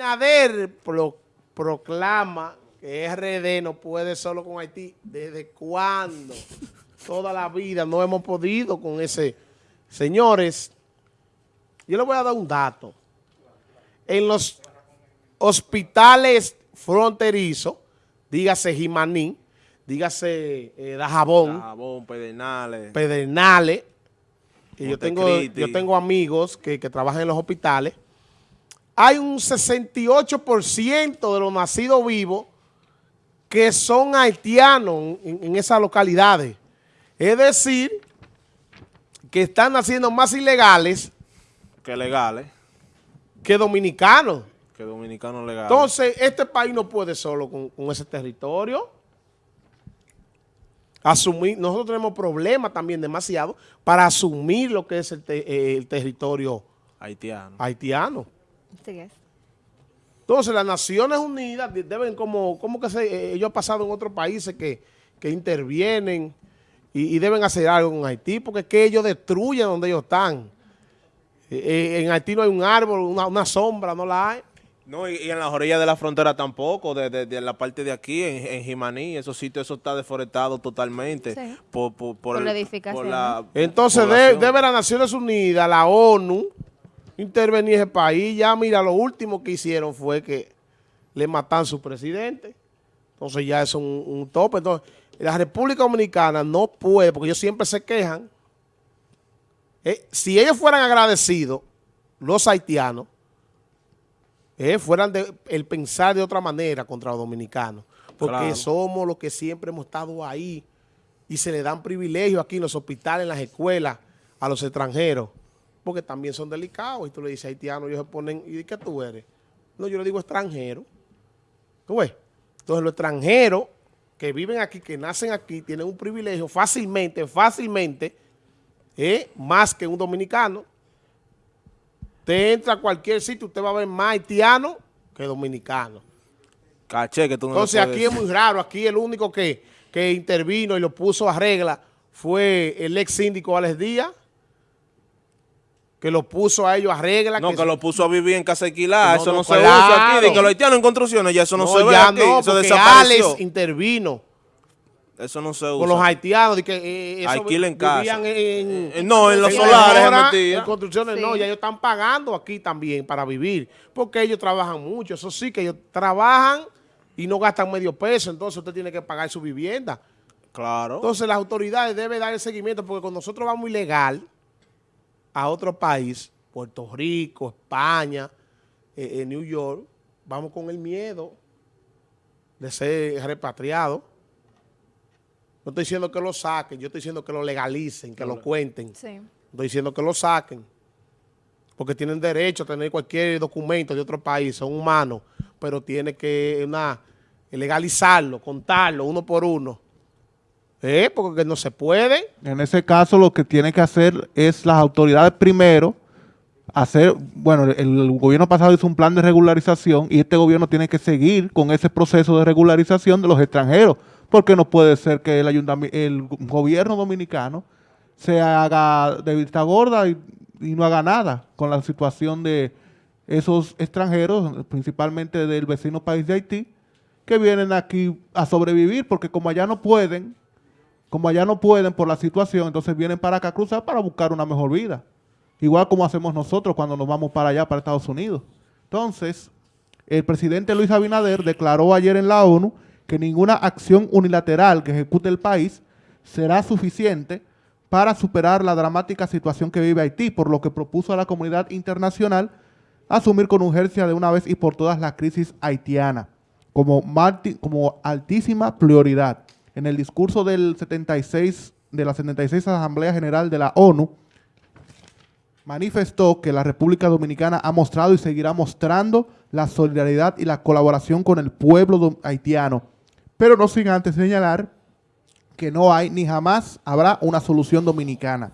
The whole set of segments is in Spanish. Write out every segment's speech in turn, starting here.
Nader proclama que RD no puede solo con Haití. ¿Desde cuándo? Toda la vida no hemos podido con ese. Señores, yo les voy a dar un dato. En los hospitales fronterizos, dígase Jimaní, dígase eh, Dajabón, Dajabón, Pedernales, Pedernales, y yo tengo, yo tengo amigos que, que trabajan en los hospitales, hay un 68% de los nacidos vivos que son haitianos en, esas localidades. Es decir, que están naciendo más ilegales que legales. Que dominicanos. Que dominicanos legales. Entonces, este país no puede solo con, ese territorio. Asumir, nosotros tenemos problemas también demasiado para asumir lo que es el, el territorio haitiano. haitiano. Entonces, las Naciones Unidas deben como, como que se, eh, ellos han pasado en otros países que, intervienen y, deben hacer algo en Haití, porque es que ellos destruyen donde ellos están. Eh, eh, en Haití no hay un árbol, una, sombra, no la hay. No, y, en las orillas de la frontera tampoco, de, la parte de aquí, en, en Jimaní, esos sitios, eso está deforestado totalmente. Por, por, la edificación. Entonces, debe las Naciones Unidas, la ONU, intervenir ese país. Ya, mira, lo último que hicieron fue que le matan a su presidente. Entonces ya es un, tope. Entonces, la República Dominicana no puede, porque ellos siempre se quejan. Eh, si ellos fueran agradecidos, los haitianos, eh, fueran de, el pensar de otra manera contra los dominicanos. Porque somos los que siempre hemos estado ahí y se le dan privilegios aquí en los hospitales, en las escuelas, a los extranjeros porque también son delicados. Y tú le dices haitiano, ellos se ponen, ¿y qué tú eres? No, yo le digo extranjero. ¿Tú ves? Entonces los extranjeros que viven aquí, que nacen aquí, tienen un privilegio fácilmente, fácilmente, ¿eh? más que un dominicano. Usted entra a cualquier sitio, usted va a ver más haitiano que dominicano. Caché que tú no Entonces aquí es muy raro, aquí el único que, que intervino y lo puso a regla fue el ex síndico Alex Díaz, que lo puso a ellos a regla. No, que, lo puso a vivir en casa alquilada. eso no, se usa aquí. De que lo haitianos en construcciones, ya eso no, se ve ya aquí. No, eso desapareció. Alex intervino. Eso no se usa. Con los haitianos. De que, eh, Alquilen casa. En, en, eh, no, en los solares. en construcciones no. Ya ellos están pagando aquí también para vivir. Porque ellos trabajan mucho. Eso sí, que ellos trabajan y no gastan medio peso. Entonces usted tiene que pagar su vivienda. Claro. Entonces las autoridades deben dar el seguimiento porque cuando nosotros vamos ilegal a otro país, Puerto Rico, España, eh, New York, vamos con el miedo de ser repatriado. No estoy diciendo que lo saquen, yo estoy diciendo que lo legalicen, que lo cuenten. Estoy diciendo que lo saquen. Porque tienen derecho a tener cualquier documento de otro país, son humanos, pero tiene que una, legalizarlo, contarlo uno por uno. Eh, porque no se puede. En ese caso lo que tiene que hacer es las autoridades primero hacer, bueno, el, gobierno pasado hizo un plan de regularización y este gobierno tiene que seguir con ese proceso de regularización de los extranjeros, porque no puede ser que el, ayuntamiento, el gobierno dominicano se haga de vista gorda y, y no haga nada con la situación de esos extranjeros, principalmente del vecino país de Haití, que vienen aquí a sobrevivir, porque como allá no pueden, como allá no pueden por la situación, entonces vienen para acá a cruzar para buscar una mejor vida. Igual como hacemos nosotros cuando nos vamos para allá, para Estados Unidos. Entonces, el presidente Luis Abinader declaró ayer en la ONU que ninguna acción unilateral que ejecute el país será suficiente para superar la dramática situación que vive Haití, por lo que propuso a la comunidad internacional asumir con urgencia de una vez y por todas la crisis haitiana como, como altísima prioridad en el discurso del 76, de la 76 Asamblea General de la ONU, manifestó que la República Dominicana ha mostrado y seguirá mostrando la solidaridad y la colaboración con el pueblo haitiano, pero no sin antes señalar que no hay ni jamás habrá una solución dominicana.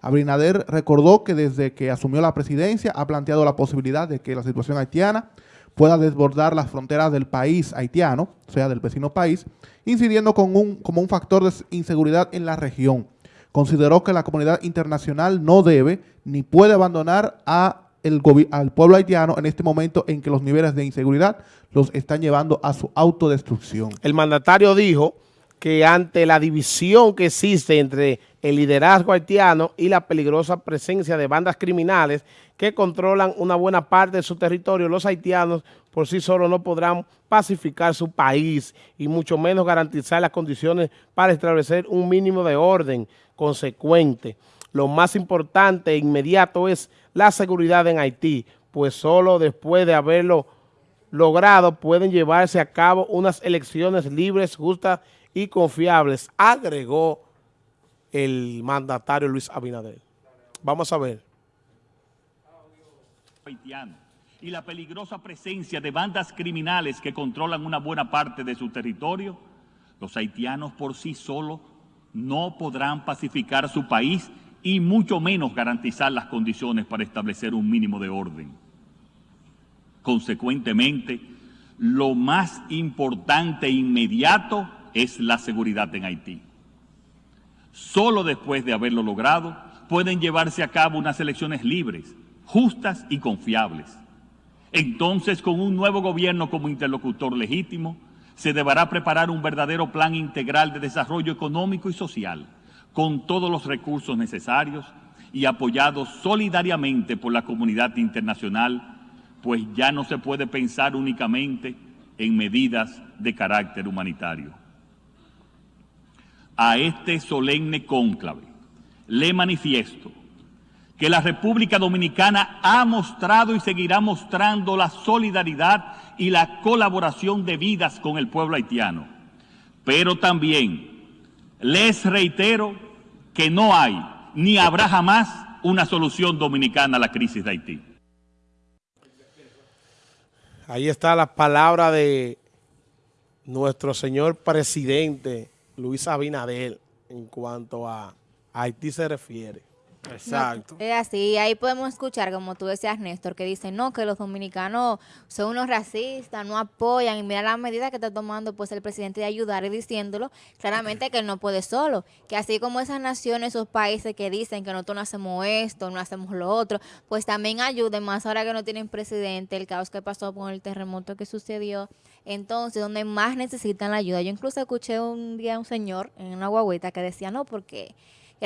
Abinader recordó que desde que asumió la presidencia ha planteado la posibilidad de que la situación haitiana pueda desbordar las fronteras del país haitiano, o sea, del vecino país, incidiendo con un, como un factor de inseguridad en la región. Consideró que la comunidad internacional no debe ni puede abandonar al pueblo haitiano en este momento en que los niveles de inseguridad los están llevando a su autodestrucción. El mandatario dijo que ante la división que existe entre el liderazgo haitiano y la peligrosa presencia de bandas criminales que controlan una buena parte de su territorio, los haitianos por sí solos no podrán pacificar su país y mucho menos garantizar las condiciones para establecer un mínimo de orden consecuente. Lo más importante e inmediato es la seguridad en Haití, pues solo después de haberlo logrado pueden llevarse a cabo unas elecciones libres, justas y confiables, agregó el mandatario Luis Abinader. Vamos a ver. Y la peligrosa presencia de bandas criminales que controlan una buena parte de su territorio, los haitianos por sí solos no podrán pacificar su país y mucho menos garantizar las condiciones para establecer un mínimo de orden. Consecuentemente, lo más importante e inmediato es la seguridad en Haití. Solo después de haberlo logrado pueden llevarse a cabo unas elecciones libres, justas y confiables. Entonces, con un nuevo gobierno como interlocutor legítimo, se deberá preparar un verdadero plan integral de desarrollo económico y social con todos los recursos necesarios y apoyados solidariamente por la comunidad internacional, pues ya no se puede pensar únicamente en medidas de carácter humanitario. A este solemne cónclave le manifiesto que la República Dominicana ha mostrado y seguirá mostrando la solidaridad y la colaboración debidas con el pueblo haitiano, pero también les reitero que no hay ni habrá jamás una solución dominicana a la crisis de Haití. Ahí está la palabra de nuestro señor presidente Luis Abinader en cuanto a Haití se refiere. Exacto. es así, ahí podemos escuchar, como tú decías, Néstor, que dicen, no, que los dominicanos son unos racistas, no apoyan, y mira la medida que está tomando pues el presidente de ayudar y diciéndolo claramente que él no puede solo, que así como esas naciones, esos países que dicen que nosotros no hacemos esto, no hacemos lo otro, pues también ayuden más ahora que no tienen presidente, el caos que pasó con el terremoto que sucedió, entonces donde más necesitan la ayuda. Yo incluso escuché un día a un señor en una guaguita que decía, no, porque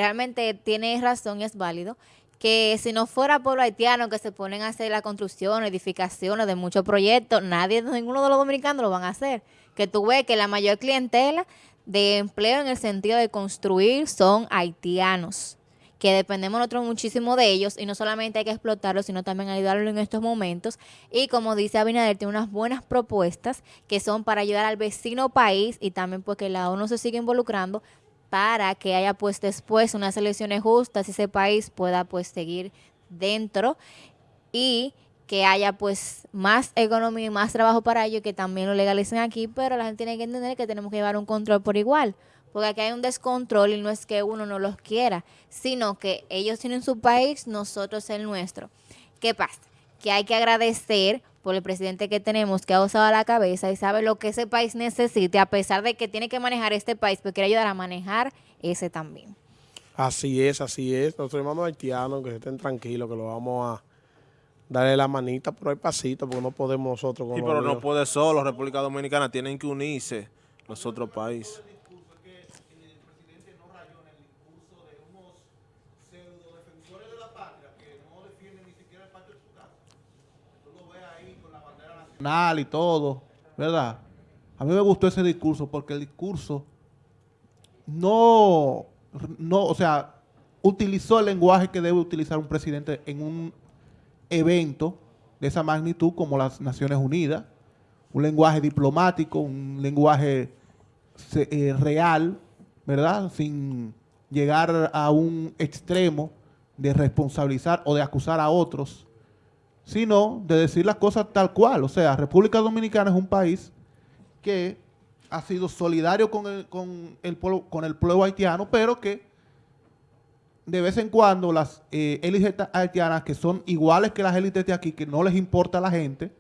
realmente tiene razón y es válido, que si no fuera pueblo haitiano que se ponen a hacer la construcción, edificaciones de muchos proyectos, nadie, ninguno de los dominicanos lo van a hacer. Que tú ves que la mayor clientela de empleo en el sentido de construir son haitianos, que dependemos nosotros muchísimo de ellos y no solamente hay que explotarlos, sino también ayudarlos en estos momentos. Y como dice Abinader, tiene unas buenas propuestas que son para ayudar al vecino país y también pues que la ONU se sigue involucrando para que haya pues después unas elecciones justas y ese país pueda pues seguir dentro y que haya pues más economía y más trabajo para ellos que también lo legalicen aquí, pero la gente tiene que entender que tenemos que llevar un control por igual, porque aquí hay un descontrol y no es que uno no los quiera, sino que ellos tienen su país, nosotros el nuestro. ¿Qué pasa? Que hay que agradecer por el presidente que tenemos que ha usado la cabeza y sabe lo que ese país necesite, a pesar de que tiene que manejar este país, pero quiere ayudar a manejar ese también. Así es, así es. Nuestros hermanos haitianos, que estén tranquilos, que lo vamos a darle la manita, pero hay pasito, porque no podemos nosotros. sí, pero no puede solo. República Dominicana tienen que unirse los otros países. Y todo, ¿verdad? A mí me gustó ese discurso porque el discurso no, no, o sea, utilizó el lenguaje que debe utilizar un presidente en un evento de esa magnitud como las Naciones Unidas, un lenguaje diplomático, un lenguaje eh, real, ¿verdad? Sin llegar a un extremo de responsabilizar o de acusar a otros sino de decir las cosas tal cual. O sea, República Dominicana es un país que ha sido solidario con el, con el, pueblo, con el pueblo haitiano, pero que de vez en cuando las eh, élites haitianas, que son iguales que las élites de aquí, que no les importa a la gente,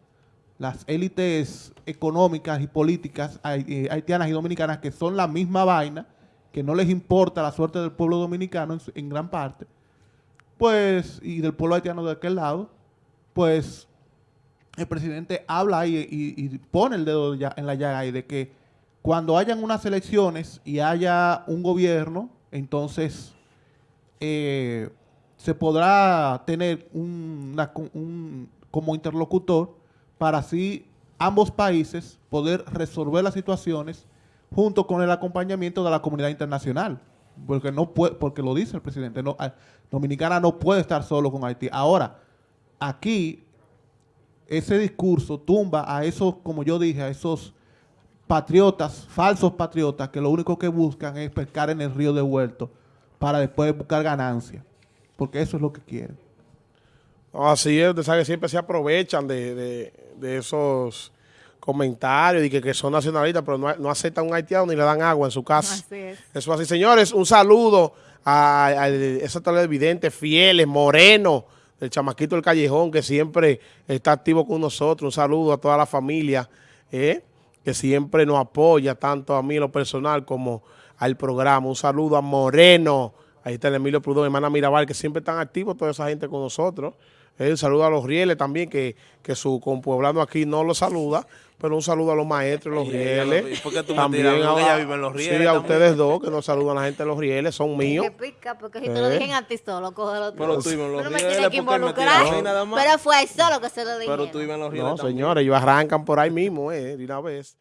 las élites económicas y políticas eh, haitianas y dominicanas, que son la misma vaina, que no les importa la suerte del pueblo dominicano en, en gran parte, pues, y del pueblo haitiano de aquel lado, pues el presidente habla y, y pone el dedo ya- en la llaga ahí de que cuando hayan unas elecciones y haya un gobierno, entonces eh, se podrá tener un- una un- como interlocutor para así ambos países poder resolver las situaciones junto con el acompañamiento de la comunidad internacional. Porque no puede, porque lo dice el presidente, no, ah, Dominicana no puede estar solo con Haití. Ahora, aquí ese discurso tumba a esos, como yo dije, a esos patriotas, falsos patriotas, que lo único que buscan es pescar en el río devuelto para después buscar ganancia. Porque eso es lo que quieren. Así es, usted sabe que siempre se aprovechan de, de- de esos comentarios y que, que son nacionalistas, pero no, no aceptan un haitiano ni le dan agua en su casa. Así es. Eso así, señores, un saludo a, a esos televidentes fieles, Moreno, el chamaquito del callejón, que siempre está activo con nosotros. Un saludo a toda la familia, eh, que siempre nos apoya, tanto a mí en lo personal como al programa. Un saludo a Moreno, ahí está el Emilio Prudón, hermana Mirabal, que siempre están activos toda esa gente con nosotros. Eh, un saludo a los rieles también, que, que su compueblano aquí no los saluda, pero un saludo a los maestros, los Y rieles. lo- ¿y por qué tú me tiras? ¿No que ella vive en Los Rieles Sí, a también? ustedes dos, que nos saludan a la gente de los rieles, son míos. Que pica, porque si te lo Eh. dije a ti solo, cógelo tú. Pero tú en Los Tú no me Rieles, que ¿por qué me tiras involucrar. a mí nada más? Pero fue a él solo que se lo dije. Pero tú en los rieles No, también. señores, ellos arrancan por ahí mismo, eh, de una vez.